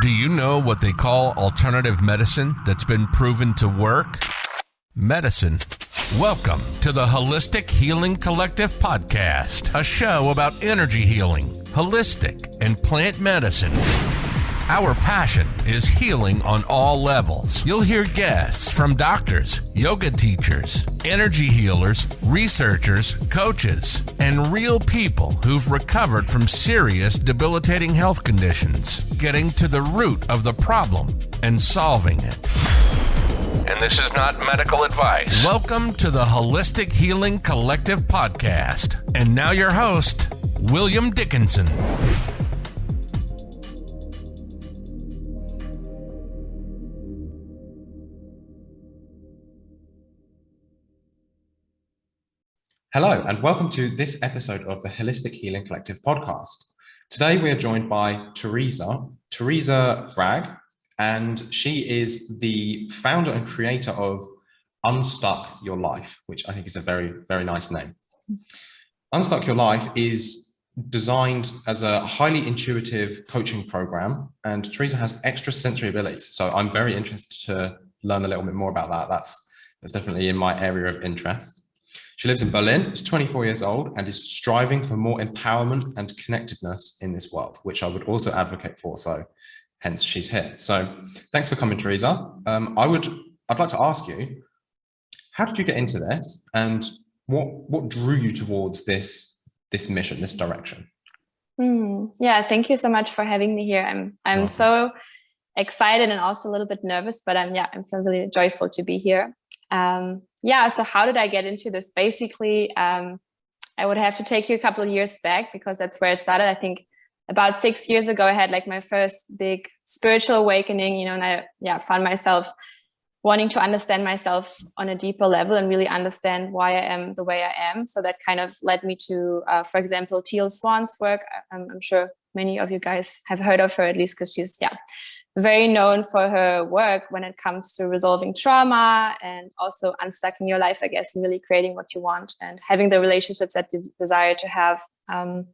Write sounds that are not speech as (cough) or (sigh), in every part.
Do you know what they call alternative medicine that's been proven to work? Medicine. Welcome to the Holistic Healing Collective podcast, a show about energy healing, holistic, and plant medicine. Our passion is healing on all levels. You'll hear guests from doctors, yoga teachers, energy healers, researchers, coaches, and real people who've recovered from serious debilitating health conditions, getting to the root of the problem and solving it. And this is not medical advice. Welcome to the Holistic Healing Collective podcast. And now your host, William Dickinson. Hello, and welcome to this episode of the Holistic Healing Collective podcast. Today we are joined by Teresa, Teresa Bragg, and she is the founder and creator of Unstuck Your Life, which I think is a very, very nice name. Unstuck Your Life is designed as a highly intuitive coaching program, and Teresa has extrasensory abilities. So I'm very interested to learn a little bit more about that. That's, that's definitely in my area of interest. She lives in Berlin, is 24 years old, and is striving for more empowerment and connectedness in this world, which I would also advocate for. So hence she's here. So thanks for coming, Teresa. Um, I would, I'd like to ask you, how did you get into this and what, what drew you towards this, this mission, this direction? Mm, yeah, thank you so much for having me here. I'm, I'm Welcome. so excited and also a little bit nervous, but I'm, yeah, I'm really joyful to be here. Um, yeah, so how did I get into this? Basically, um, I would have to take you a couple of years back because that's where it started. I think about six years ago, I had like my first big spiritual awakening, you know, and I yeah, found myself wanting to understand myself on a deeper level and really understand why I am the way I am. So that kind of led me to, uh, for example, Teal Swan's work. I'm, I'm, sure many of you guys have heard of her at least because she's, yeah, very known for her work when it comes to resolving trauma and also unstucking your life, I guess, and really creating what you want and having the relationships that you desire to have. Um,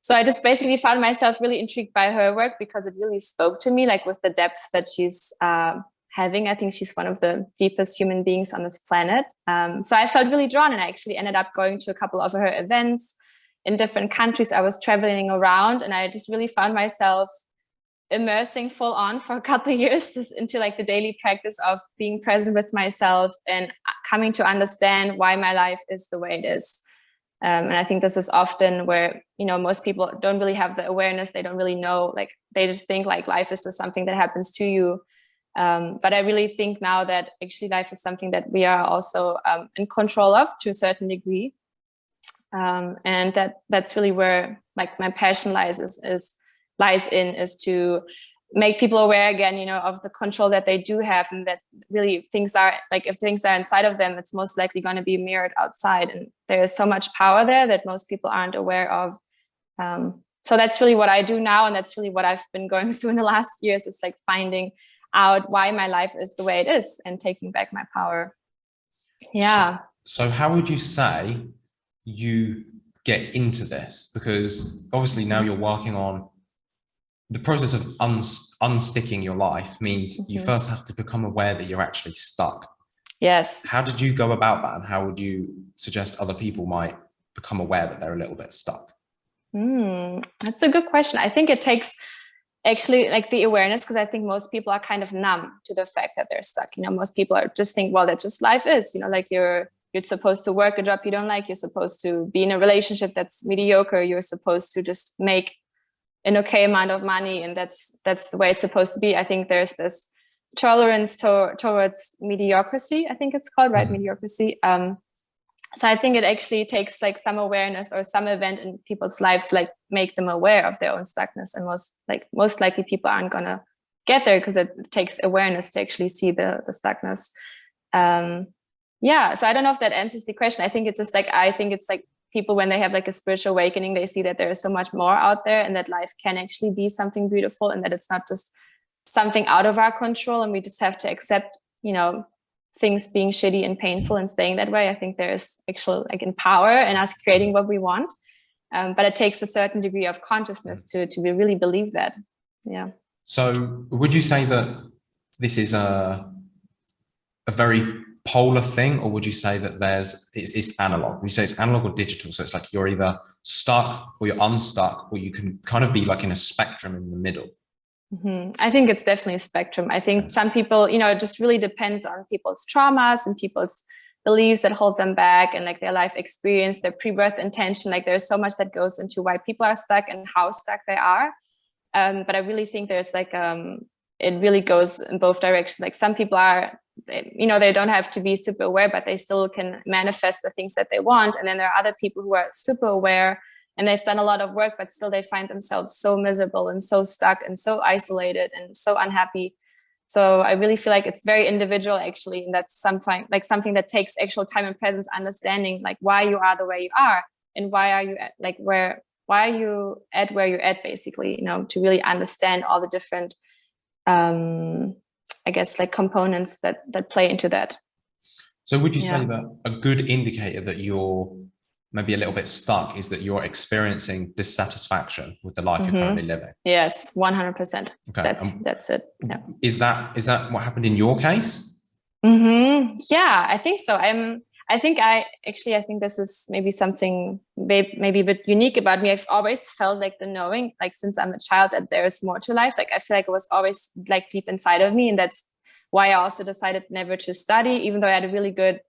so I just basically found myself really intrigued by her work because it really spoke to me, like with the depth that she's uh, having. I think she's one of the deepest human beings on this planet. Um, so I felt really drawn and I actually ended up going to a couple of her events in different countries. I was traveling around and I just really found myself immersing full on for a couple of (laughs) years into like the daily practice of being present with myself and coming to understand why my life is the way it is. Um, and I think this is often where, you know, most people don't really have the awareness. They don't really know, like they just think like life is just something that happens to you. Um, but I really think now that actually life is something that we are also um, in control of to a certain degree. Um, and that that's really where like my passion lies is, is lies in is to make people aware again, you know, of the control that they do have and that really things are like if things are inside of them, it's most likely going to be mirrored outside. And there is so much power there that most people aren't aware of. Um, so that's really what I do now. And that's really what I've been going (laughs) through in the last years is like finding out why my life is the way it is and taking back my power. Yeah. So, so how would you say you get into this? Because obviously now you're working on the process of unsticking your life means mm -hmm. you mm-hmm. first have to become aware that you're actually stuck. Yes. How did you go about that? And how would you suggest other people might become aware that they're a little bit stuck? Mm, that's a good question. I think it takes actually like the awareness because I think most people are kind of numb to the fact that they're stuck. You know, most people are just think, well, that's just life is, you know, like you're you're supposed to work a job you don't like, you're supposed to be in a relationship that's mediocre, you're supposed to just make an okay amount of money and that's that's the way it's supposed to be. I think there's this tolerance to, towards mediocrity i think it's called right? Mm -hmm. mediocrity. Um, so i think it actually takes like some awareness or some event in people's lives to like make them aware of their own stuckness and most like most likely people aren't gonna get there because it takes awareness to actually see the the stuckness. Um yeah so i don't know if that answers the question. I think it's just like i think it's like people when they have like a spiritual awakening they see that there is so much more out there and that life can actually be something beautiful and that it's not just something out of our control and we just have to accept you know things being shitty and painful and staying that way. I think there's actual like in power and us creating what we want um, but it takes a certain degree of consciousness to to really believe that. Yeah. So would you say that this is a, a very polar thing, or would you say that there's it's, it's analog? Would you say it's analog or digital? So it's like you're either stuck or you're unstuck, or you can kind of be like in a spectrum in the middle. Mm -hmm. I think it's definitely a spectrum. I think some people, you know, it just really depends on people's traumas and people's beliefs that hold them back and like their life experience, their pre-birth intention. Like there's so much that goes into why people are stuck and how stuck they are. Um, but I really think there's like um, it really goes in both directions. Like some people are you know, they don't have to be super aware, but they still can manifest the things that they want. And then there are other people who are super aware and they've done a lot of work, but still they find themselves so miserable and so stuck and so isolated and so unhappy. So I really feel like it's very individual actually. And that's something like something that takes actual time and presence, understanding like why you are the way you are and why are you at, like where, why are you at where you're at basically, you know, to really understand all the different um, I guess like components that that play into that. So would you yeah. say that a good indicator that you're maybe a little bit stuck is that you're experiencing dissatisfaction with the life mm -hmm. you're currently living? Yes, 100%. Okay. That's um, that's it. Yeah. Is that is that what happened in your case? Mm -hmm. Yeah, I think so. I'm I think I actually, I think this is maybe something maybe a bit unique about me. I've always felt like the knowing, like since I'm a child, that there's more to life. Like I feel like it was always like deep inside of me. And that's why I also decided never to study, even though I had a really good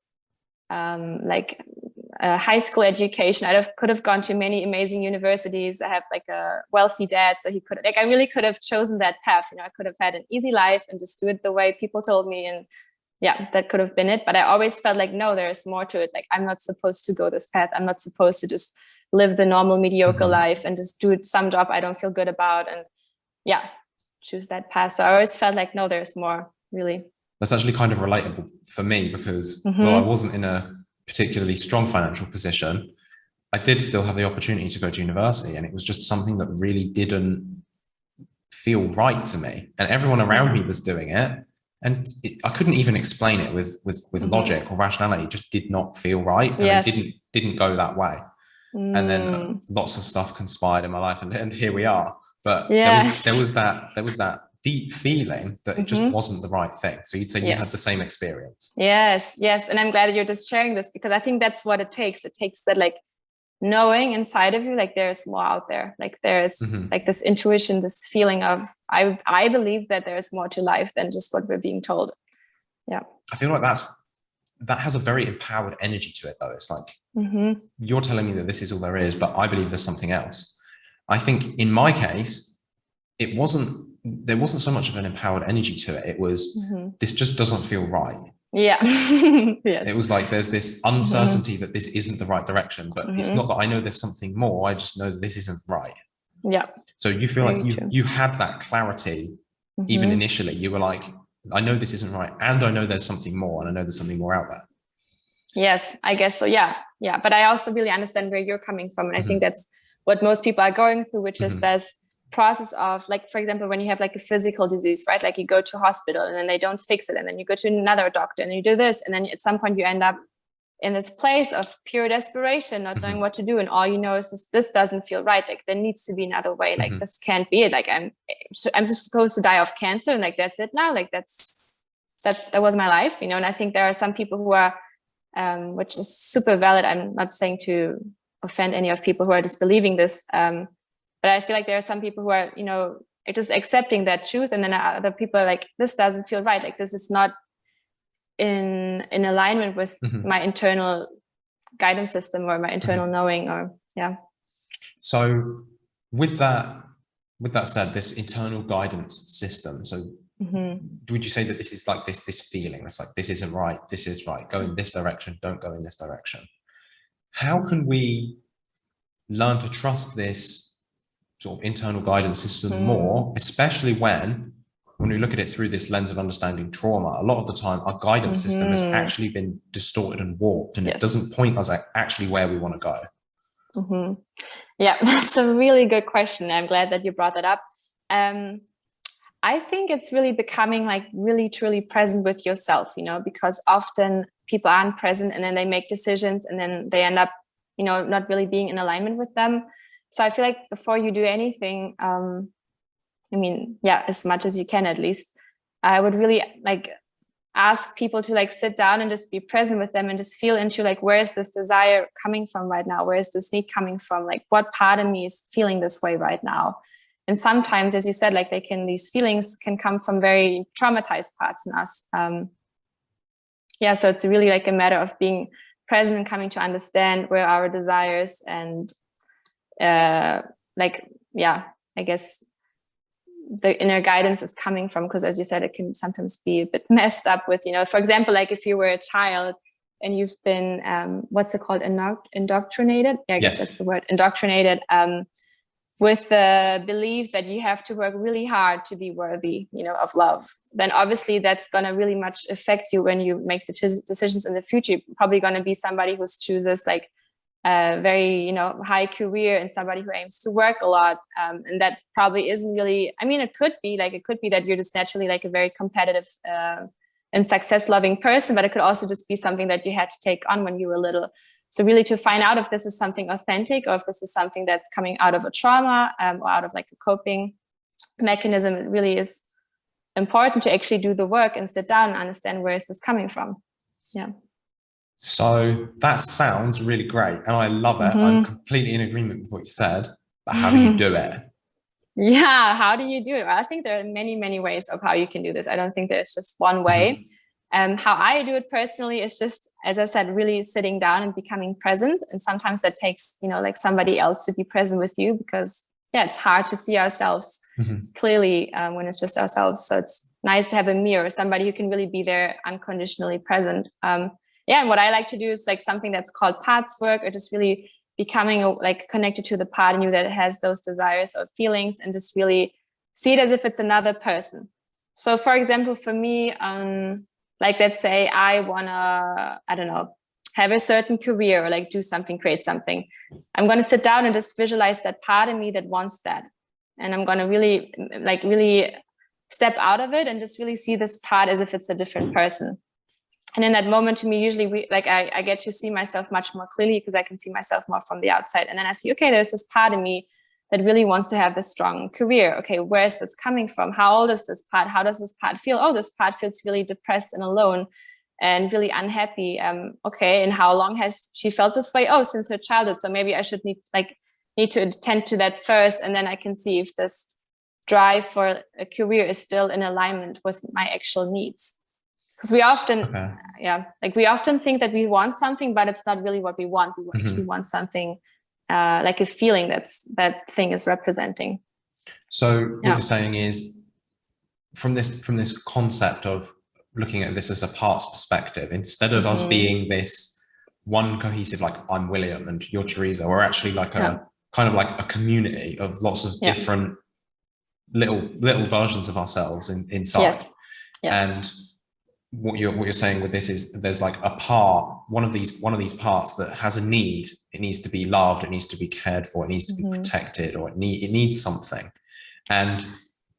um, like uh, high school education. I could have gone to many amazing universities. I have like a wealthy dad, so he could like I really could have chosen that path. You know, I could have had an easy life and just do it the way people told me and yeah, that could have been it. But I always felt like, no, there's more to it. Like, I'm not supposed to go this path. I'm not supposed to just live the normal mediocre mm -hmm. life and just do some job I don't feel good about. And yeah, choose that path. So I always felt like, no, there's more really. That's actually kind of relatable for me because mm -hmm. though I wasn't in a particularly strong financial position, I did still have the opportunity to go to university. And it was just something that really didn't feel right to me. And everyone around me was doing it and it, I couldn't even explain it with with with mm -hmm. logic or rationality. It just did not feel right, and yes. it didn't didn't go that way. Mm. And then mm. lots of stuff conspired in my life, and, and here we are. But yes. there was there was that there was that deep feeling that it just mm -hmm. wasn't the right thing. So you'd say you had the same experience. Yes, yes, and I'm glad you're just sharing this because I think that's what it takes. It takes that like knowing inside of you like there's more out there. Like there's mm -hmm. like this intuition this feeling of i i believe that there's more to life than just what we're being told. Yeah. I feel like that's that has a very empowered energy to it though. It's like mm -hmm. you're telling me that this is all there is but i believe there's something else. I think in my case it wasn't there wasn't so much of an empowered energy to it. It was mm -hmm. this just doesn't feel right yeah (laughs) yes it was like there's this mm-hmm. uncertainty mm -hmm. that this isn't the right direction but mm -hmm. it's not that i know there's something more i just know that this isn't right yeah so you feel Very like you true. you had that clarity mm -hmm. even mm-hmm. initially you were like i know this isn't right and i know there's something more and i know there's something more out there yes i guess so yeah yeah but i also really understand where you're coming from and i think mm-hmm. that's what most people are going through which is there's process of like, for example, when you have like a physical disease, right? Like you go to hospital and then they don't fix it. And then you go to another doctor and you do this. And then at some point you end up in this place of pure desperation, not knowing mm-hmm. what to do. And all you know is just, this doesn't feel right. Like there needs to be another way. Like mm -hmm. this can't be it. Like I'm, I'm just supposed to die of cancer. And like, that's it now. Like that's, that, that was my life, you know? And I think there are some people who are, um, which is super valid. I'm not saying to offend any of people who are disbelieving this. Um, but I feel like there are some people who are, you know, just accepting that truth. And then other people are like, this doesn't feel right. Like this is not in in alignment with mm -hmm. my internal guidance system or my internal mm -hmm. knowing or yeah. So with that, with that said, this internal guidance system, so Mm -hmm. would you say that this is like this this feeling that's like this isn't right this is right go in this direction don't go in this direction how can we learn to trust this sort of internal guidance system mm. more, especially when when we look at it through this lens of understanding trauma, a lot of the time our guidance mm -hmm. system has mm-hmm. actually been distorted and warped and yes. it doesn't point us at actually where we want to go. Mm -hmm. Yeah, (laughs) that's a really good question. I'm glad that you brought that up. Um, I think it's really becoming like really truly present with yourself, you know, because often people aren't present and then they make decisions and then they end up, you know, not really being in alignment with them so I feel like before you do anything, um, I mean, yeah, as much as you can at least. I would really like ask people to like sit down and just be present with them and just feel into like where is this desire coming from right now where is this need coming from like what part of me is feeling this way right now and sometimes as you said like they can these feelings can come from very traumatized parts in us um yeah so it's really like a matter of being present and coming to understand where our desires and uh like yeah i guess the inner guidance is coming from because as you said it can sometimes be a bit (laughs) messed up with you know for example like if you were a child and you've been um what's it called? Indo indoctrinated? Yeah, i guess yes. that's the word indoctrinated um with the belief that you have to work really hard to be worthy you know of love then obviously that's going to really much affect you when you make the decisions in the future. You're probably going to be somebody who chooses like a very you know high career and somebody who aims to work a lot um, and that probably isn't really i mean it could be like it could be that you're just naturally like a very competitive uh, and success loving person but it could also just be something that you had to take on when you were little so really to find out if this is something authentic or if this is something that's coming out of a trauma um, or out of like a coping mechanism, it really is important to actually do the work and sit down and understand where is this coming from. Yeah. So that sounds really great. And I love it. Mm -hmm. I'm mm-hmm. completely in agreement with what you said. But how do you do (laughs) it? Yeah, how do you do it? I think there are many, many ways of how you can do this. I don't think there's just one way. Mm -hmm. Um, how I do it personally is just, as I said, really sitting down and becoming present. And sometimes that takes, you know, like somebody else to be present with you because, yeah, it's hard to see ourselves mm -hmm. clearly um, when it's just ourselves. So it's nice to have a mirror, somebody who can really be there unconditionally present. Um, yeah, and what I like to do is like something that's called parts work or just really becoming like connected to the part in you that has those desires or feelings and just really see it as if it's another person. So for example, for me, um, like, let's say I wanna, I don't know, have a certain career or like do something, create something. I'm gonna sit down and just visualize that part of me that wants that. And I'm gonna really, like really step out of it and just really see this part as if it's a different person. And in that moment to me, usually we, like I, I get to see myself much more clearly because I can see myself more from the outside. And then I see, okay, there's this part of me that really wants to have this strong career. Okay, where is this coming from? How old is this part? How does this part feel? Oh, this part feels really depressed and alone and really unhappy. Um, okay, and how long has she felt this way? Oh, since her childhood. So maybe I should need like need to attend to that first, and then I can see if this drive for a career is still in alignment with my actual needs. Because we often, okay. yeah, like we often think that we want something, but it's not really what we want. We actually mm -hmm. want something uh, like a feeling that's that thing is representing. So what yeah. you're saying is from this from this concept of looking at this as a parts perspective, instead of mm -hmm. us mm-hmm. being this one cohesive, like I'm William and you're Teresa, we're actually like a yeah. kind of like a community of lots of yeah. different little little versions of ourselves in, inside. Yes. Yes. And what you're what you're saying with this is there's like a part one of these one of these parts that has a need it needs to be loved it needs to be cared for it needs to be mm -hmm. protected or it need it needs something and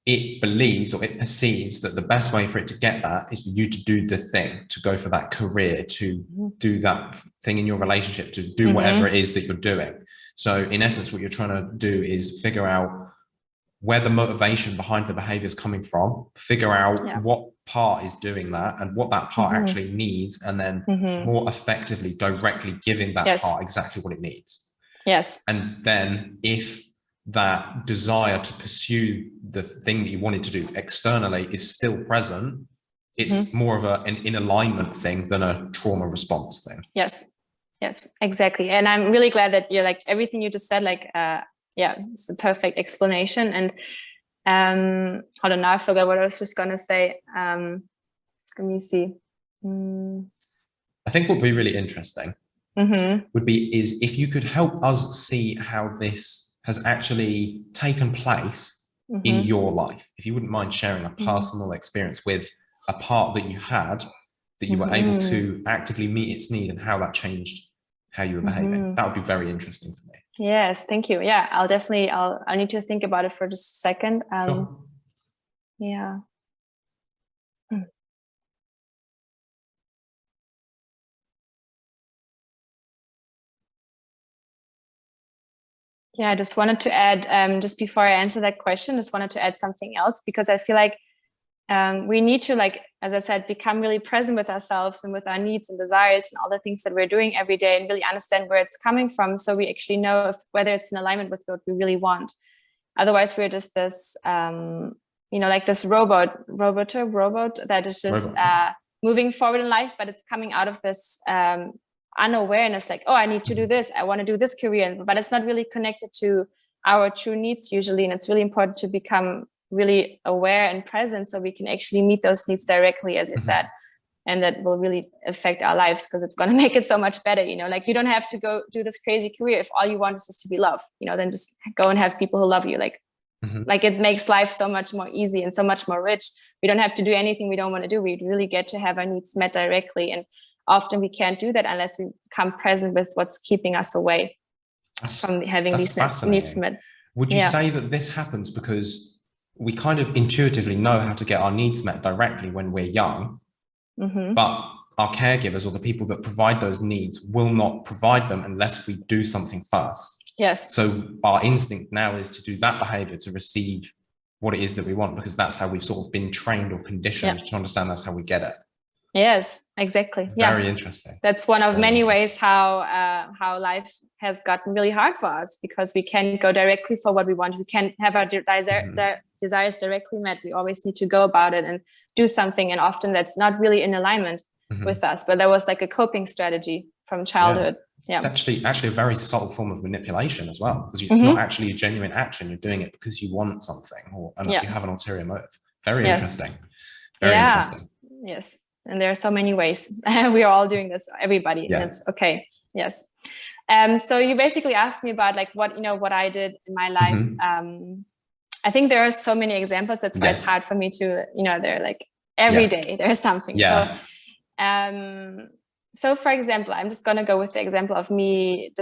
it believes or it perceives that the best way for it to get that is for you to do the thing to go for that career to mm-hmm. do that thing in your relationship to do mm -hmm. whatever it is that you're doing so in essence what you're trying to do is figure out where the motivation behind the behavior is coming from, figure out yeah. what part is doing that and what that part mm -hmm. actually needs, and then mm -hmm. more effectively directly giving that yes. part exactly what it needs. Yes. And then if that desire to pursue the thing that you wanted to do externally is still present, it's mm -hmm. more of a, an in alignment thing than a trauma response thing. Yes. Yes, exactly. And I'm really glad that you're like everything you just said, like uh, yeah, it's the perfect explanation. And um, hold on, now I forgot what I was just gonna say. Um, let me see. Mm. I think what would be really interesting mm -hmm. would be is if you could help us see how this has actually taken place mm -hmm. in mm-hmm. your life. If you wouldn't mind sharing a mm-hmm. personal mm -hmm. experience with a part that you had that you were able to mm-hmm. actively meet its need and how that changed how you were behaving. That would be very interesting for me. Yes, thank you. Yeah, I'll definitely, I'll, I need to think about it for just a second. Um, sure. Yeah. Hmm. Yeah, I just wanted to add, um, just before I answer that question, just wanted to add something else because I feel like um, we need to, like, as I said, become really present with ourselves and with our needs and desires and all the things that we're doing every day and really understand where it's coming from. So we actually know if, whether it's in alignment with what we really want. Otherwise, we're just this, um, you know, like this robot, robot, robot that is just uh, moving forward in life, but it's coming out of this um, unawareness, like, oh, I need to do mm-hmm. this. I want to do this career, but it's not really connected to our true needs usually. And it's really important to become really aware and present so we can actually meet those needs directly, as you mm -hmm. said. And that will really affect our lives because it's going (laughs) to make it so much better. You know, like you don't have to go do this crazy career if all you want is just to be loved, you know, then just go and have people who love you. Like, mm -hmm. like it makes life so much more easy and so much more rich. We don't have to do anything we don't want to do. We really get to have our needs met directly. And often we can't do that unless we come present with what's keeping us away that's, from having these needs met. Would you yeah. say that this happens because we kind of intuitively know how to get our needs met directly when we're young, mm -hmm. but our caregivers or the people that provide those needs will not provide them unless we do something first. Yes. So our instinct now is to do that behavior to receive what it is that we want because that's how we've sort of been trained or conditioned to understand that's how we get it. Yes, exactly. Very yeah. interesting. That's one of Very many ways how uh, how life has gotten really hard for us because we can't go directly for what we want. We can't have our de desire, mm -hmm. de desires directly met. We always need to go about it and do something. And often that's not really in alignment mm -hmm. with us. But that was like a coping strategy from childhood. Yeah. Yeah. It's actually actually a very subtle form of manipulation as well, because it's mm -hmm. not actually a genuine action. You're doing it because you want something or yeah. you have an ulterior motive. Very yes. interesting. Very yeah. interesting. Yes and there are so many ways (laughs) we are all doing this everybody yeah. it's okay yes um so you basically asked me about like what you know what i did in my life mm -hmm. um i think there are so many examples that's why yes. it's hard for me to you know they're like every yeah. day there's something yeah. so um so for example i'm just going to go with the example of me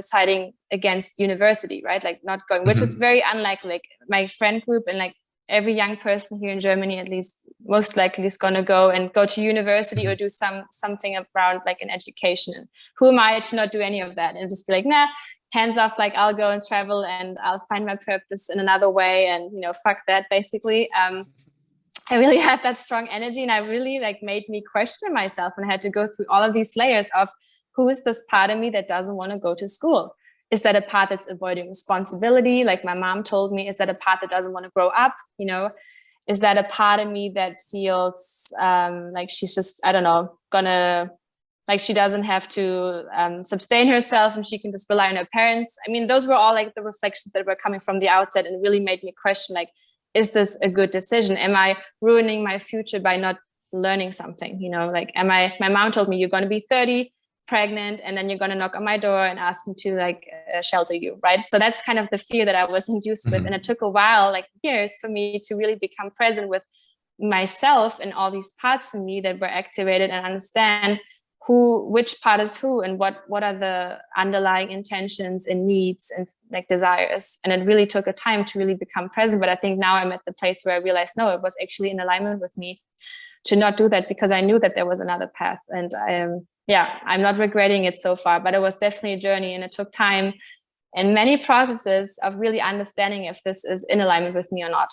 deciding against university right like not going which mm -hmm. is very unlikely like my friend group and like every young person here in Germany, at least most likely is going to go and go to university or mm-hmm. do some something around like an education. And who am I to not do any of that and just be like, nah, hands off, like I'll go and travel and I'll find my purpose in another way. And, you know, fuck that basically. Um, I really (laughs) had that strong energy and I really like made me question myself and I had to go through all of these layers of who is this part of me that doesn't want to go to school? is that a part that's avoiding responsibility like my mom told me is that a part that doesn't want to grow up you know is that a part of me that feels um, like she's just i don't know gonna like she doesn't have to um, sustain herself and she can just rely on her parents? I mean those were all like the reflections that were coming from the outset and really made me question like is this a good decision? Am i ruining my future by not learning something? You know like am i my mom told me you're going to be 30 pregnant and then you're going to knock on my door and ask me to like uh, shelter you right? So that's kind of the fear that i was induced mm -hmm. with and it took a while like years for me to really become present with myself and all these parts of me that were activated and understand who which part is who and what what are the underlying intentions and needs and like desires. And it really took a time to really become present but i think now i'm at the place where i realized no it was actually in alignment with me to not do that because i knew that there was another path. And i am yeah, I'm not regretting it so far, but it was definitely a journey and it took time and many processes of really understanding if this is in alignment with me or not.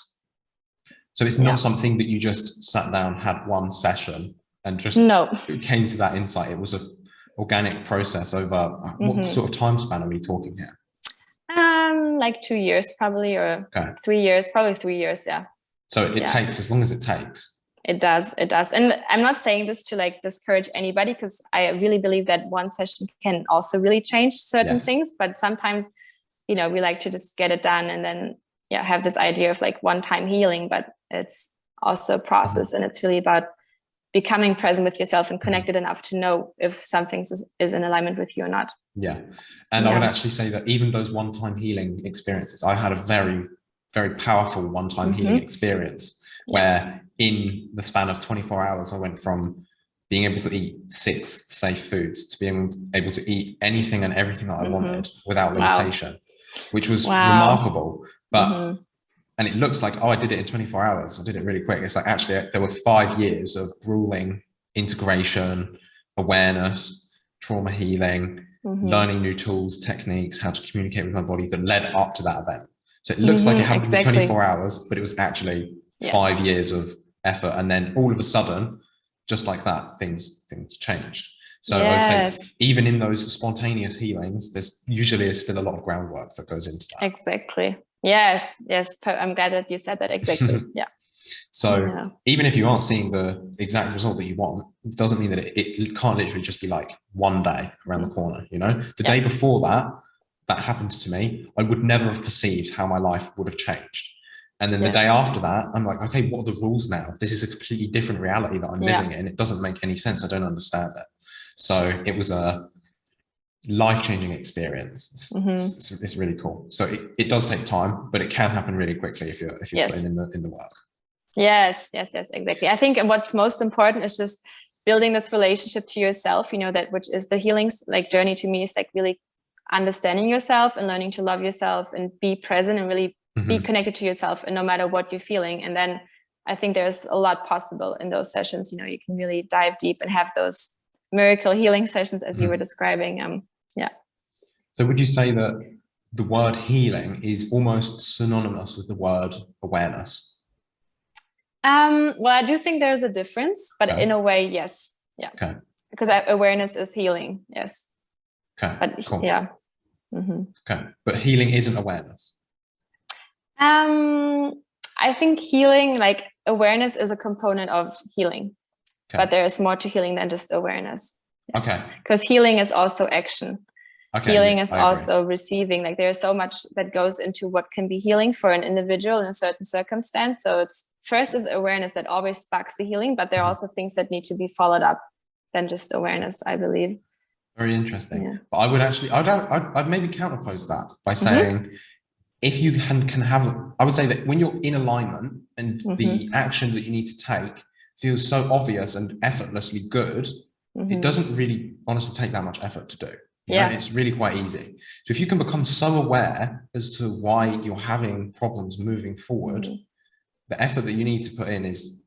So it's not yeah. something that you just sat down, had one session and just no. came to that insight. It was a organic process over mm -hmm. what mm-hmm. sort of time span are we talking here? Um, like two years probably, or okay. three years, probably three years. Yeah. So it yeah. takes as long as it takes it does it does and i'm not saying this to like discourage anybody because i really believe that one session can also really change certain yes. things but sometimes you know we like to just get it done and then yeah have this idea of like one time healing but it's also a process mm-hmm. and it's really about becoming present with yourself and mm-hmm. connected enough to know if something is, is in alignment with you or not yeah and yeah. i would actually say that even those one-time healing experiences i had a very very powerful one-time mm -hmm. healing experience where in the span of 24 hours, I went from being able to eat six safe foods to being able to eat anything and everything that I mm -hmm. wanted without limitation, wow. which was wow. remarkable. But mm -hmm. and it looks like oh, I did it in 24 hours. I did it really quick. It's like actually there were five years of grueling integration, awareness, trauma healing, mm-hmm. learning new tools, techniques, how to communicate with my body that led up to that event. So it looks like it mm-hmm, happened exactly. in 24 hours, but it was actually yes. five years of effort. And then all of a sudden, just like that, things things changed. So yes. I would say even in those spontaneous healings, there's usually still a lot of groundwork that goes into that. Exactly. Yes. Yes. I'm glad that you said that. Exactly. (laughs) yeah. So yeah. even if you aren't seeing the exact result that you want, it doesn't mean that it, it can't literally just be like one day around the corner, you know? The yeah. day before that, that happened to me, I would never have perceived how my life would have changed. And then yes. the day after that, I'm like, okay, what are the rules now? This is a completely different reality that I'm yeah. living in. It doesn't make any sense. I don't understand it. So it was a life-changing experience. It's, mm -hmm. it's, it's, really cool. So it, it does take time, but it can happen really quickly if you're if you're yes. putting in the in the work. Yes, yes, yes, exactly. I think what's most important is just building this relationship to yourself, you know, that which is the healing like journey to me is like really understanding yourself and learning to love yourself and be present and really mm -hmm. be mm-hmm. connected to yourself and no matter what you're feeling. And then I think there's a lot possible in those sessions, you know, you can really dive deep and have those miracle healing sessions as mm -hmm. you were mm-hmm. describing. Um, yeah. So would you say that the word healing is almost synonymous with the word awareness? Um, well, I do think there's a difference, but okay. in a way, yes. Yeah. Okay. Because awareness is healing. Yes. Okay. But cool. yeah. Mm -hmm. Okay. But healing isn't awareness. Um, I think healing, like awareness is a component of healing, okay. but there is more to healing than just awareness. Yes. Okay. Because healing is also action. Okay, healing is also receiving like there's so much that goes into what can be healing for an individual in a certain circumstance so it's first is awareness that always sparks the healing but there are mm-hmm. also things that need to be followed up than just awareness i believe very interesting yeah. but i would actually I'd, I'd, I'd maybe counterpose that by mm-hmm. saying mm -hmm. If you can can have i would say that when you're in alignment and mm -hmm. the mm-hmm. action that you need to take feels so obvious and effortlessly good mm -hmm. it doesn't really honestly take that much effort to do yeah. It's really quite easy. So if you can become so aware as to why you're having problems moving forward, mm -hmm. the effort that you need to put in is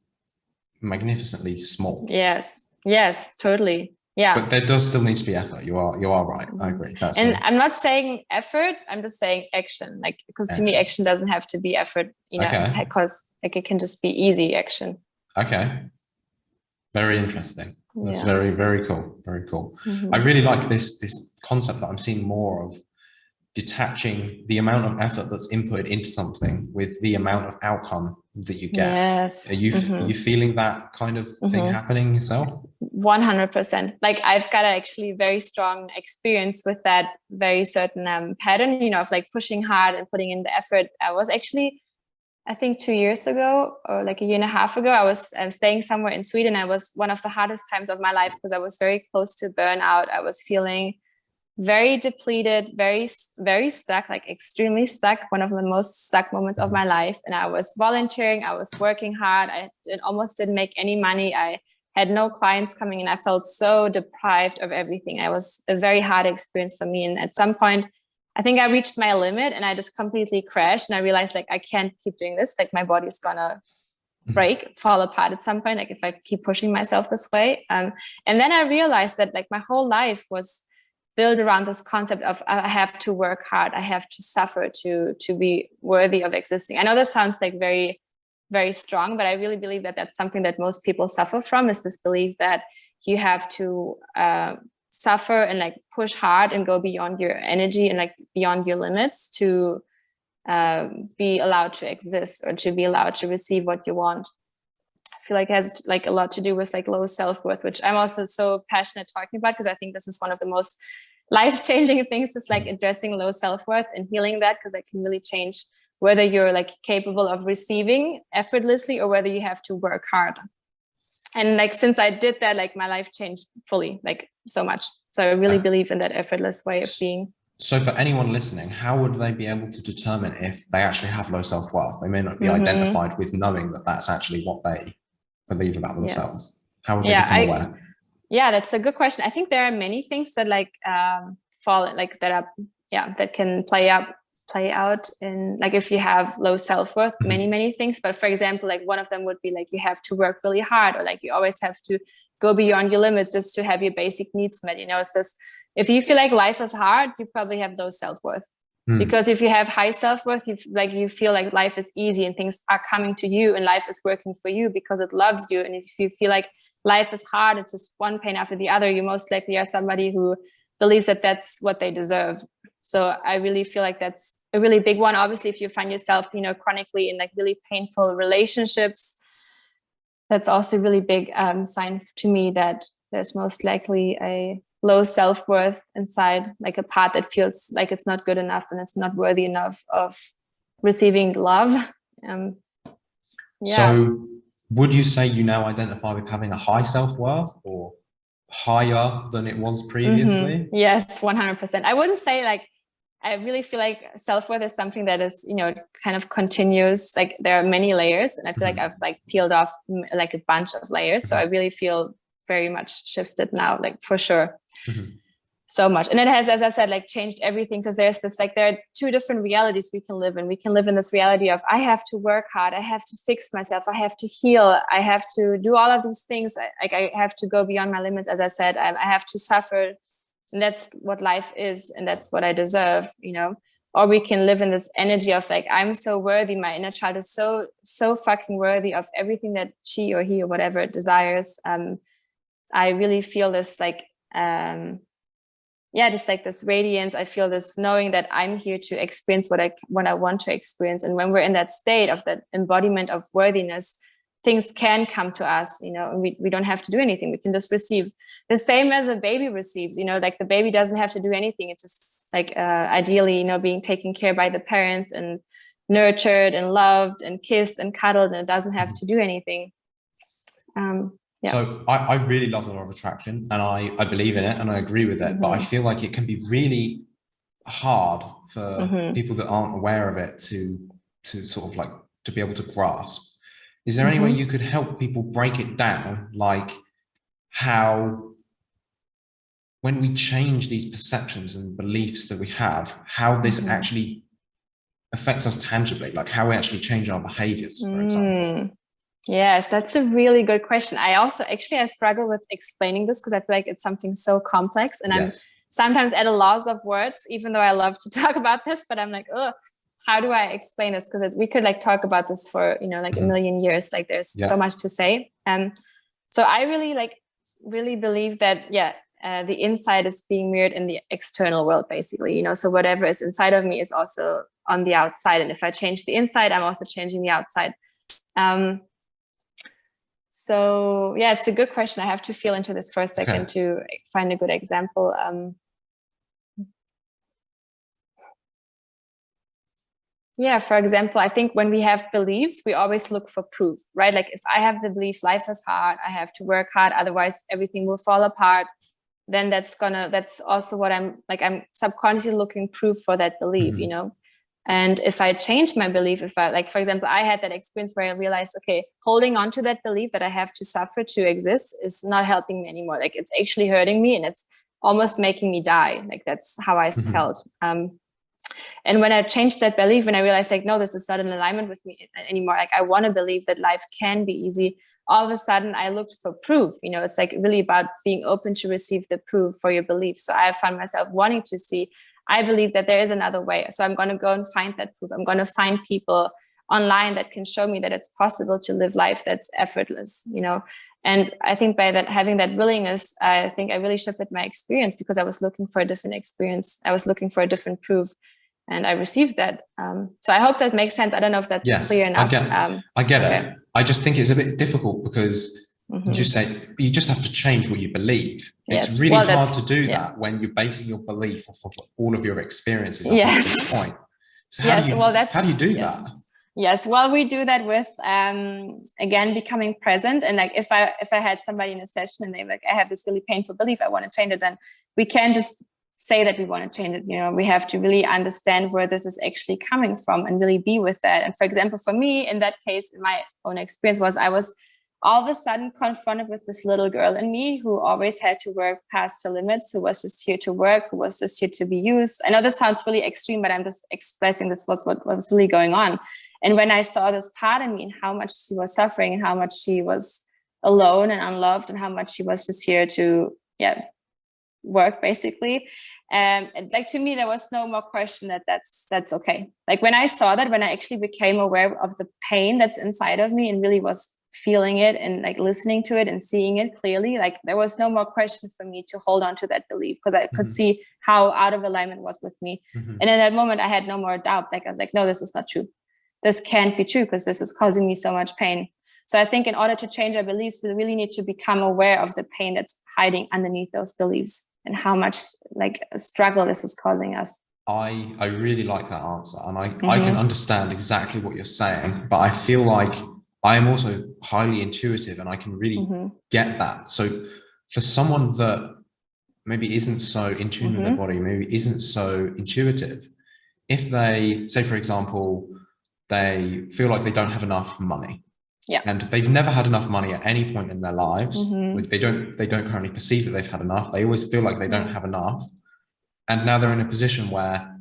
magnificently small. Yes. Yes, totally. Yeah. But there does still need to be effort. You are you are right. I agree. That's and I'm not saying effort, I'm just saying action. Like because to me action doesn't have to be effort, you know, okay. because like it can just be easy action. Okay. Very interesting. That's yeah. very, very cool. Very cool. Mm -hmm. I really like this this concept that I'm seeing more of detaching the amount of effort that's inputted into something with the amount of outcome that you get. Yes. Are you mm -hmm. are you feeling that kind of thing mm -hmm. happening yourself? 100%. Like I've got actually very strong experience with that very certain um, pattern, you know, of like pushing hard and putting in the effort. I was actually I think two years ago or like a year and a half ago, I was uh, staying somewhere in Sweden. I was one of the hardest times of my life because I was very close to burnout. I was feeling very depleted, very, very stuck, like extremely stuck, one of the most stuck moments of my life. And I was volunteering, I was working hard. I almost didn't make any money. I had no clients coming in. I felt so deprived of everything. It was a very hard experience for me. And at some point, I think I reached my limit and I just completely crashed and I realized like I can't keep doing this. Like my body's gonna mm-hmm. break, fall apart at some point, like if I keep pushing myself this way. Um, and then I realized that like my whole life was built around this concept of I have to work hard, I have to suffer to to be worthy of existing. I know that sounds like very, very strong, but I really believe that that's something that most people suffer from is this belief that you have to uh, suffer and like push hard and go beyond your energy and like beyond your limits to um, be allowed to exist or to be allowed to receive what you want. I feel like it has like a lot to do with like low self-worth, which I'm also so passionate talking about because I think this is one of the most life-changing things is like addressing low self-worth and healing that because that can really change whether you're like capable of receiving effortlessly or whether you have to work hard. And like since i did that like my life changed fully like so much. So i really believe in that effortless way of being. so for anyone listening how would they be able to determine if they actually have low self-worth? They may not be mm -hmm. identified with knowing that that's actually what they believe about themselves. Yes. how would they yeah, become aware? I, yeah that's a good question i think there are many things that like um fall like that are yeah that can play up play out in like if you have low self-worth mm-hmm. many many things but for example like one of them would be like you have to work really hard or like you always have to go beyond your limits just to have your basic needs met you know it's just if you feel like life is hard, you probably have low self-worth. Mm. Because if you have high self-worth, you like you feel like life is easy and things are coming to you and life is working for you because it loves you. And if you feel like life is hard, it's just one pain after the other, you most likely are somebody who believes that that's what they deserve. So I really feel like that's a really big one. Obviously, if you find yourself, you know, chronically in like really painful relationships, that's also a really big um, sign to me that there's most likely a low self-worth inside, like a part that feels like it's not good enough and it's not worthy enough of receiving love. Um, yes. So would you say you now identify with having a high self-worth or higher than it was previously? Mm -hmm. Yes, 100%. I wouldn't say like, I really feel like self-worth is something that is, you know, kind of continuous, like there are many layers and I feel like I've like peeled off like a bunch of layers. So mm-hmm. I really feel very much shifted now, like for sure. Mm -hmm so much. And it has as i said like changed everything because there's this like there are two different realities we can live in. We can live in this reality of i have to work hard i have to fix myself i have to heal i have to do all of these things like i have to go beyond my limits as i said i, I have to suffer. And that's what life is and that's what i deserve you know? Or we can live in this energy of like i'm so worthy my inner child is so so fucking worthy of everything that she or he or whatever desires. Um i really feel this like um yeah, just like this radiance, I feel this knowing that I'm here to experience what I what I want to experience. And when we're in that state of that embodiment of worthiness, things can come to us, you know, we, we don't have to do anything. We can just receive the same as a baby receives, you know, like the baby doesn't have to do anything. It's just like uh, ideally, you know, being taken care by the parents and nurtured and loved and kissed and cuddled and it doesn't have to do anything. Um, yeah. So I, I really love the law of attraction and I, I believe in it and I agree with it, mm -hmm. but I mm-hmm. feel like it can be really hard for mm -hmm. people that aren't aware of it to to sort of like to be able to grasp. Is there mm -hmm. any way mm-hmm. you could help people break it down, like how when we change these perceptions and beliefs that we have, how this mm-hmm. actually affects us tangibly, like how we actually change our behaviors, for example? Mm. Yes, that's a really good question. I also actually I struggle with explaining this because I feel like it's something so complex and yes. I'm sometimes at a loss of words, even though I love to (laughs) talk about this, but I'm like, oh, how do I explain this? Because we could like talk about this for, you know, like a mm-hmm. million years, like there's yeah. so much to say. Um, so I really like, really believe that, yeah, uh, the inside is being mirrored in the external world, basically, you know, so whatever is inside of me is also on the outside. And if I change the inside, I'm also changing the outside. Um, so yeah, it's a good question. I have to feel into this for a second (laughs) to find a good example. Um, yeah, for example, I think when we have beliefs, we always look for proof, right? Like if I have the belief life is hard, I have to work hard, otherwise everything will fall apart. Then that's gonna, that's also what I'm like, I'm subconsciously looking proof for that belief, mm -hmm. you know? And if I change my belief, if I like, for example, I had that experience where I realized, okay, holding on to that belief that I have to suffer to exist is not helping me anymore. Like it's actually hurting me and it's almost making me die. Like that's how I mm-hmm. felt. Um, and when I changed that belief and I realized like, no, this is not in alignment with me anymore. Like I want to believe that life can be easy. All of a sudden I looked for proof, you know, it's like really about being open to receive the proof for your belief. So I found myself wanting to see I believe that there is another way. So I'm going to go and find that proof. I'm going to find people online that can show me that it's possible to live life that's effortless, you know. And I think by that having that willingness, I think I really shifted my experience because I was looking for a different experience. I was looking for a different proof and I received that. Um, so I hope that makes sense. I don't know if that's yes, clear enough. I get, um, I get okay. it. I just think it's a bit difficult because Mm -hmm. just say you just have to change what you believe. Yes. It's really well, hard to do yeah. that when you're basing your belief off of all of your experiences yes. point. So how yes, do you, well, that's, how do you do yes. that? Yes, well, we do that with um, again becoming present. And like if I if I had somebody in a session and they like I have this really painful belief, I want to change it, then we can't just say that we want to change it. You know, we have to really understand where this is actually coming from and really be with that. And for example, for me in that case, my own experience was I was all of a sudden confronted with this little girl in me who always had to work past her limits, who was just here to work, who was just here to be used. I know this sounds really extreme, but I'm just expressing this was what, was really going on. And when I saw this part in me and how much she was suffering and how much she was alone and unloved and how much she was just here to, yeah, work basically. Um, and like to me, there was no more question that that's that's okay. Like when I saw that, when I actually became aware of the pain that's inside of me and really was feeling it and like listening to it and seeing it clearly, like there was no more question for me to hold on to that belief because I could mm -hmm. see how out of alignment was with me. Mm -hmm. And in that moment, I had no more doubt. Like I was like, no, this is not true. This can't be true because this is causing me so much pain. So I think in order to change our beliefs, we really need to become aware of the pain that's hiding underneath those beliefs and how much like struggle this is causing us. I, I really like that answer and I, mm -hmm. I can mm-hmm. understand exactly what you're saying, but I feel like I am also highly intuitive and I can really mm -hmm. get that. So for someone that maybe isn't so in tune mm -hmm. with their mm-hmm. body, maybe isn't so intuitive, if they say, for example, they feel like they don't have enough money yeah. And they've never had enough money at any point in their lives. Mm-hmm. Like they don't they don't currently perceive that they've had enough. They always feel like they don't have enough. And now they're in a position where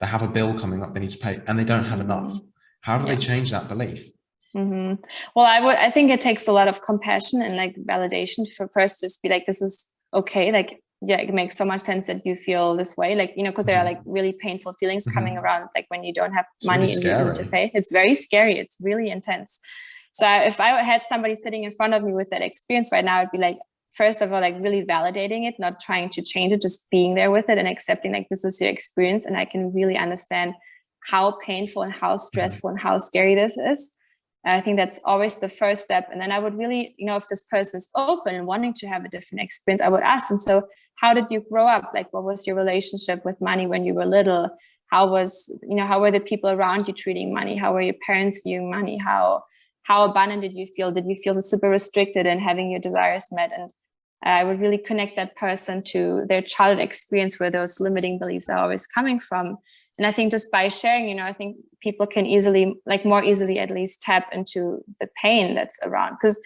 they have a bill coming up they need to pay and they don't have enough. Mm-hmm. How do yeah. they change that belief? Mm-hmm. Well, I would I think it takes a lot of compassion and like validation for first just be like, this is okay. Like yeah, it makes so much sense that you feel this way. Like, you know, because there are like mm-hmm. really painful feelings mm-hmm. coming around, like when you don't have it's money and you need to pay. It's very scary. It's really intense. So if I had somebody sitting in front of me with that experience right now, I'd be like, first of all, like really validating it, not trying to change it, just being there with it and accepting like this is your experience. And I can really understand how painful and how stressful and how scary this is. I think that's always the first step. And then I would really, you know, if this person is open and wanting to have a different experience, I would ask them, so how did you grow up? Like, what was your relationship with money when you were little? How was, you know, how were the people around you treating money? How were your parents viewing money? How, how abundant did you feel? Did you feel super restricted in having your desires met? And I would really connect that person to their childhood experience where those limiting beliefs are always coming from. And I think just by sharing, you know, I think people can easily, like more easily at least tap into the pain that's around. Because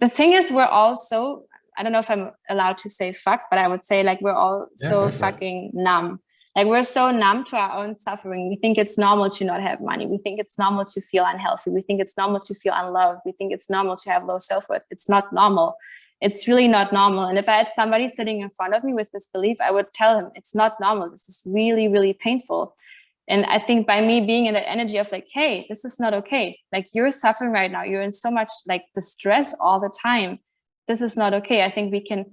the thing is, we're all so, I don't know if I'm allowed to say fuck, but I would say like we're all yeah, so fucking numb like we're so numb to our own suffering. We think it's normal to not have money. We think it's normal to feel unhealthy. We think it's normal to feel unloved. We think it's normal to have low self-worth. It's not normal. It's really not normal. And if I had somebody sitting in front of me with this belief, I would tell him it's not normal. This is really, really painful. And I think by me being in that energy of like, hey, this is not okay. Like you're suffering right now. You're in so much like distress all the time. This is not okay. I think we can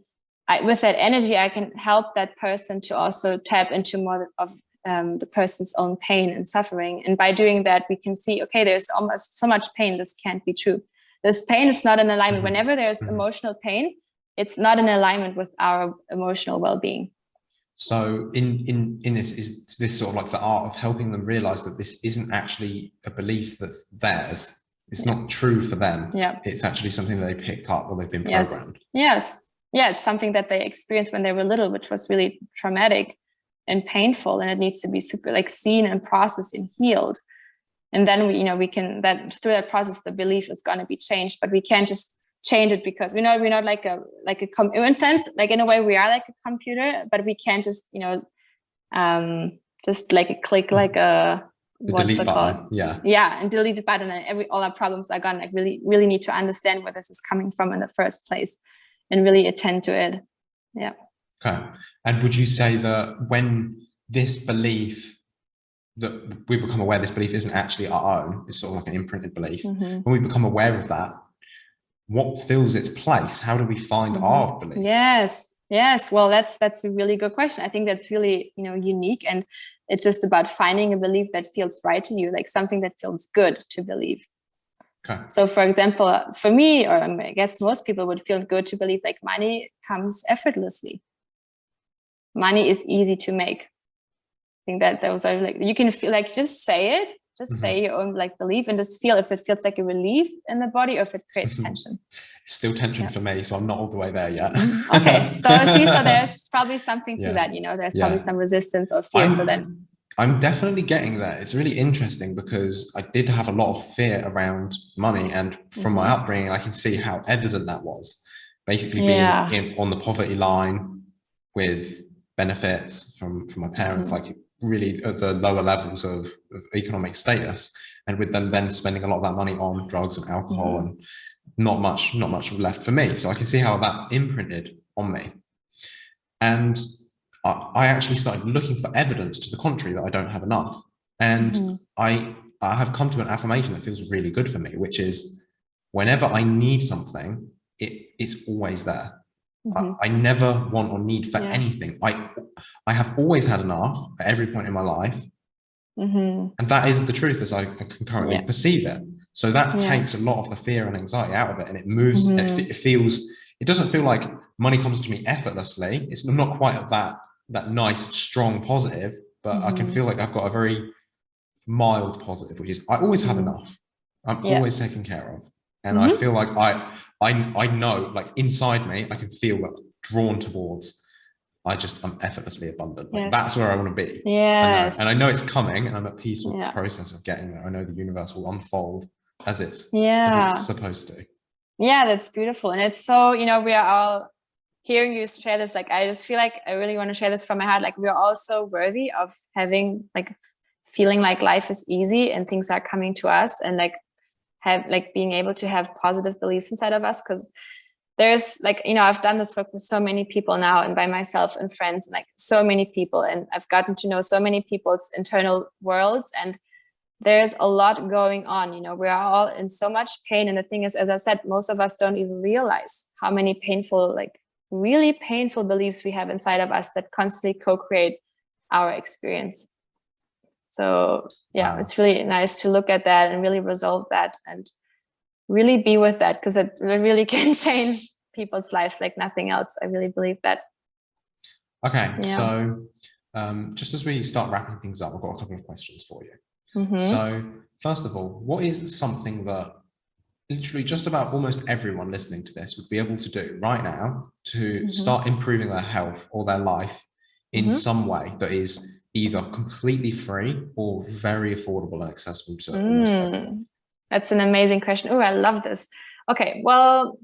I, with that energy, I can help that person to also tap into more of um, the person's own pain and suffering. And by doing that, we can see, okay, there's almost so much pain. This can't be true. This pain is not in alignment. Mm-hmm. Whenever there's mm -hmm. emotional pain, it's not in alignment with our emotional well-being. So in, in, in this is this sort of like the art of helping them realize that this isn't actually a belief that's theirs. It's yeah. not true for them. Yeah. It's actually something that they picked up or they've been programmed. Yes. yes yeah, it's something that they experienced when they were little, which was really traumatic and painful. And it needs to be super like seen and processed and healed. And then we, you know, we can that through that process, the belief is going to be changed, but we can't just change it because we know we're not like a like a com in a sense like in a way we are like a computer, but we can't just you know um just like a click mm-hmm. like a the what's delete button. Called? Yeah. Yeah, and delete the button and every all our problems are gone. Like really, really need to understand where this is coming from in the first place and really attend to it. Yeah. Okay. And would you say that when this belief that we become aware this belief isn't actually our own, it's sort of like an imprinted belief. Mm -hmm. When we become aware of that, what fills its place? How do we find mm -hmm. our belief? Yes. Yes. Well, that's that's a really good question. I think that's really, you know, unique and it's just about finding a belief that feels right to you, like something that feels good to believe. Okay. So for example, for me, or I guess most people would feel good to believe like money comes effortlessly. Money is easy to make. I think that those are like, you can feel like, just say it, just mm -hmm. say your own like belief and just feel if it feels like a relief in the body or if it creates tension. Still tension yeah. for me, so I'm not all the way there yet. Mm-hmm. (laughs) okay, so see, so (laughs) there's probably something to yeah. that, you know, there's yeah. probably some resistance or fear. I'm, so then I'm definitely getting there. It's really interesting because I did have a lot of fear around money. And from my mm-hmm. upbringing, I can see how evident that was. Basically being in, on the poverty line with benefits from, from my parents, mm. like really at the lower levels of, of, economic status. And with them then spending a lot of that money on drugs and alcohol mm. and not much, not much left for me. So I can see how that imprinted on me. And I, I actually started looking for evidence to the contrary that I don't have enough. And mm -hmm. I, I have come to an affirmation that feels really good for me, which is whenever I need something, it, it's always there. Mm -hmm. I, mm-hmm. I, never want or need for yeah. anything. I, I have always had enough at every point in my life. Mm -hmm. And that is the truth as I, can currently yeah. perceive it. So that yeah. takes a lot of the fear and anxiety out of it and it moves, mm -hmm. it, it, feels, it doesn't feel like money comes to me effortlessly. It's not quite at that, that nice, strong positive, but. I can mm-hmm. feel like I've got a very mild positive, which is I always have mm-hmm. enough. I'm always taken care of. And I mm-hmm. feel like I, I, I know like inside me, I can feel that drawn towards I just I'm effortlessly abundant. Like, yes. That's where I want to be. Yes. And I, and I, know it's coming and I'm at peace with yeah. the process of getting there. I know the universe will unfold as it's yeah as it's supposed to yeah that's beautiful and it's so you know we are all hearing you share this like i just feel like i really want to share this from my heart like we're all so worthy of having like feeling like life is easy and things are coming to us and like have like being able to have positive beliefs inside of us because there's like you know i've done this work with so many people now and by myself and friends and like so many people and i've gotten to know so many people's internal worlds and there's a lot going on you know? We are all in so much pain and the thing is as i said most of us don't even realize how many painful like really painful beliefs we have inside of us that constantly co-create our experience so yeah wow. it's really nice to look at that and really resolve that and really be with that because it really (laughs) can change people's lives like nothing else i really believe that okay yeah. so um, just as we start wrapping things up i've got a couple of questions for you Mm -hmm. So first of all, what is something that literally just about almost everyone listening to this would be able to do right now to mm -hmm. start improving their health or their life in mm -hmm. some way that is either completely free or very affordable and accessible to mm. That's an amazing question. Oh, I love this. Okay, well,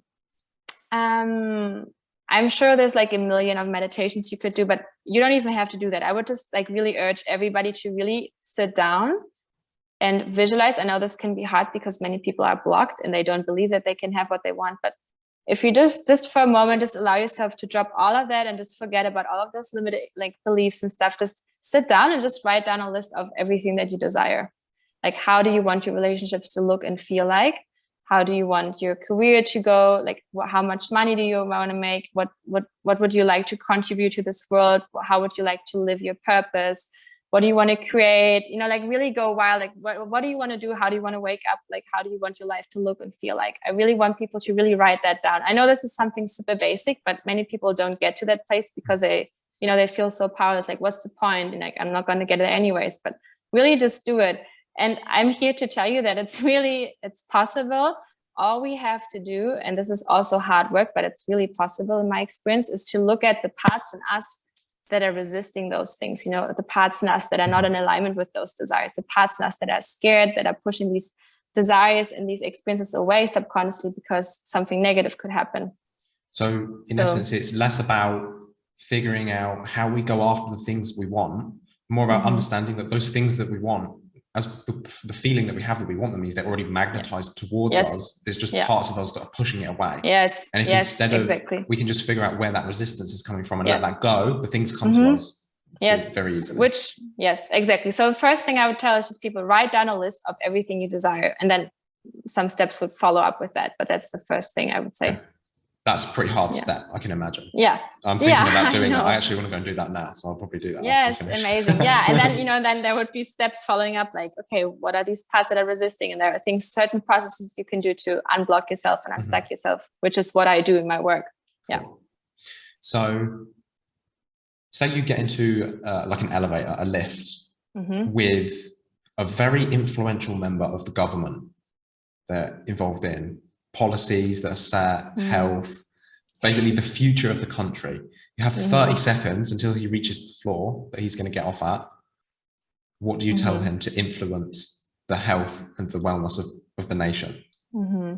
um, I'm sure there's like a million of meditations you could do, but you don't even have to do that. I would just like really urge everybody to really sit down and visualize. I know this can be hard because many people are blocked and they don't believe that they can have what they want. But if you just, just for a moment, just allow yourself to drop all of that and just forget about all of those limited like beliefs and stuff, just sit down and just write down a list of everything that you desire. Like, how do you want your relationships to look and feel like? How do you want your career to go? Like, how much money do you want to make? What, what, what would you like to contribute to this world? How would you like to live your purpose? What do you want to create? You know like really go wild like what, what do you want to do? How do you want to wake up? Like how do you want your life to look and feel like? I really want people to really write that down. I know this is something super basic but many people don't get to that place because they you know they feel so powerless like what's the point? and like i'm not going to get it anyways but really just do it. And i'm here to tell you that it's (laughs) really it's possible. All we have to do and this is also hard work but it's really possible in my experience is to look at the parts in us that are resisting those things, you know, the parts in us that are not in alignment with those desires, the parts in us that are scared, that are pushing these desires and these experiences away subconsciously because something negative could happen. So in so, essence, it's less about figuring out how we go after the things we want, more about mm -hmm. understanding that those things that we want as the feeling that we have that we want them means they're already magnetized yeah. towards yes. us. There's just yeah. parts of us that are pushing it away. Yes. And if yes, instead of exactly. we can just figure out where that resistance is coming from and yes. let that go, the things come mm -hmm. to mm-hmm. us. Yes. Very easily. Which, yes, exactly. So the first thing I would tell is just people write down a list of everything you desire and then some steps would follow up with that. But that's the first thing I would say. Okay that's a pretty hard yeah. step i can imagine. Yeah. I'm thinking yeah, about (laughs) doing that. I actually want to go and do that now so i'll probably do that yes amazing. Yeah and then (laughs) you know then there would be steps following up like okay what are these parts that are resisting? And there are things certain processes you can do to unblock yourself and unstuck mm -hmm. yourself which is what i do in my work. Yeah. So say you get into uh, like an elevator a lift mm -hmm. with a very influential member of the government they're involved in policies that are set, mm. health, basically the future of the country. You have 30 mm. seconds until he reaches the floor that he's going to get off at. What do you tell mm-hmm. him to influence the health and the wellness of, of the nation? Mm-hmm.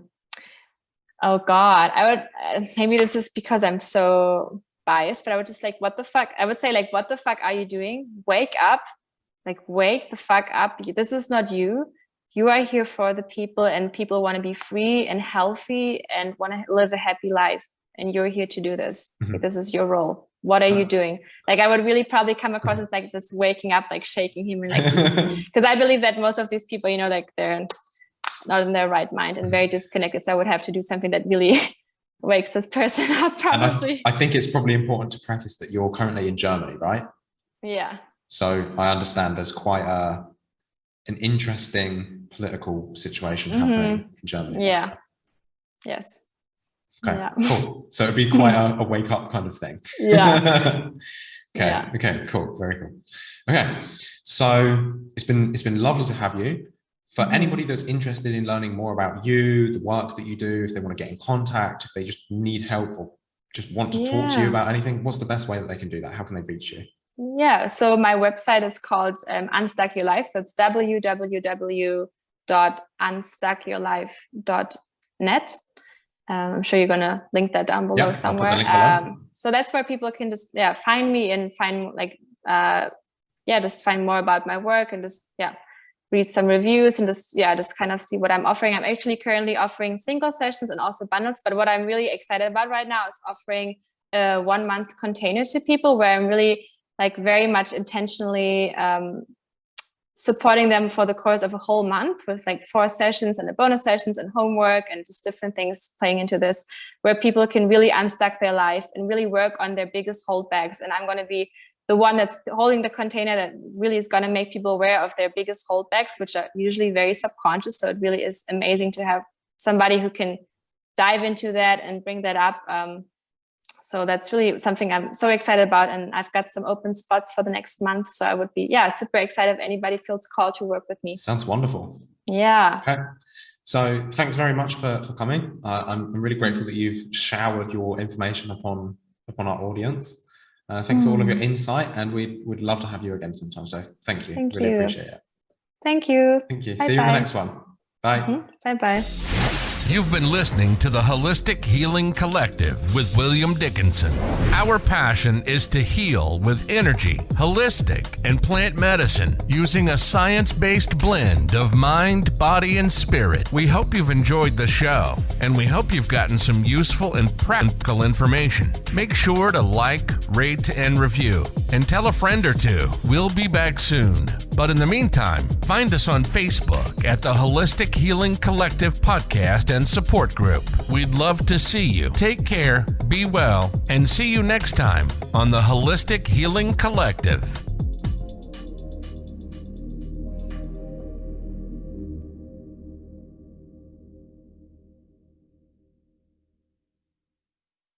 Oh God, I would, maybe this is because I'm so biased, but I would just like, what the fuck? I would say like, what the fuck are you doing? Wake up, like wake the fuck up. This is not you you are here for the people and people want to be free and healthy and want to live a happy life and you're here to do this. Mm -hmm. this is your role. What are you doing? Like i would really probably come across as like this waking up like shaking him and like (laughs) because i believe that most of these people you know like they're not in their right mind and very disconnected so i would have to do something that really (laughs) wakes this person (laughs) up probably I, I think it's probably important to preface that you're currently in germany right? Yeah. So i understand there's quite a an interesting political situation Mhm. happening in germany. Yeah. Yes. Okay yeah. cool. So it'd be (laughs) quite a, a wake up kind of thing. Yeah. (laughs) Okay Yeah. okay cool. Very cool. Okay so it's been it's been lovely to have you. For Mhm. anybody that's interested in learning more about you the work that you do if they want to get in contact if they just need help or just want to talk to you about anything what's the best way that they can do that? How can they reach you Yeah, so my website is called um, Unstuck Your Life. So it's www.unstuckyourlife.net. Um, I'm sure you're gonna link that down below Yeah, I'll put the somewhere. Um, so that's where people can just yeah find me and find like uh, yeah just find more about my work and just yeah read some reviews and just yeah just kind of see what I'm offering. I'm actually currently offering single sessions and also bundles. But what I'm really excited about right now is offering a one month container to people where I'm really like very much intentionally um, supporting them for the course of a whole month with like four sessions and the bonus sessions and homework and just different things playing into this where people can really unstuck their life and really work on their biggest holdbacks and i'm going to be the one that's holding the container that really is going to make people aware of their biggest holdbacks which are usually very subconscious. So it really is amazing to have somebody who can dive into that and bring that up um, so that's really something I'm so excited about. And I've got some open spots for the next month. So I would be, yeah, super excited if anybody feels called to work with me. sounds wonderful Yeah. Okay. So thanks very much for, for coming. Uh, I'm, I'm really grateful that you've showered your information upon upon our audience. Uh, thanks for all of your insight, and we would love to have you again sometime. So thank you. Thank really you. appreciate it. Thank you. Thank you. See you in the next one. Bye. Bye bye. You've been listening to the Holistic Healing Collective with William Dickinson. Our passion is to heal with energy, holistic, and plant medicine using a science based blend of mind, body, and spirit. We hope you've enjoyed the show, and we hope you've gotten some useful and practical information. Make sure to like, rate, and review, and tell a friend or two. We'll be back soon. But in the meantime, find us on Facebook at the Holistic Healing Collective Podcast and Support Group. We'd love to see you. Take care, be well, and see you next time on the Holistic Healing Collective.